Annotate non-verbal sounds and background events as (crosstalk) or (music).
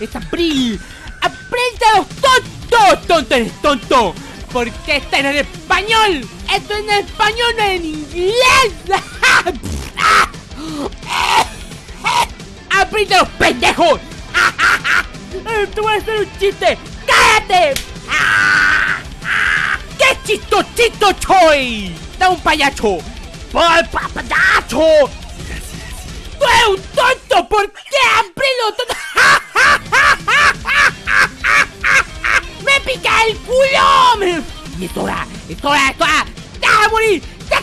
Es abril. ¡Aprende los tontos! ¡Tonto eres tonto! Porque está en español. Esto es en español, no en inglés. (laughs) ¡Aprende los pendejos! (laughs) ¡Te voy a hacer un chiste! ¡Cállate! (laughs) ¡Qué chistosito choy! ¡Da un payacho! ¡Por pa payacho! ¡Tú eres un tonto! ¿Por qué tonto? ¡Me el culo! ¡Y es hora! ¡Es hora! ¡Es hora! Morir! ¡Ya!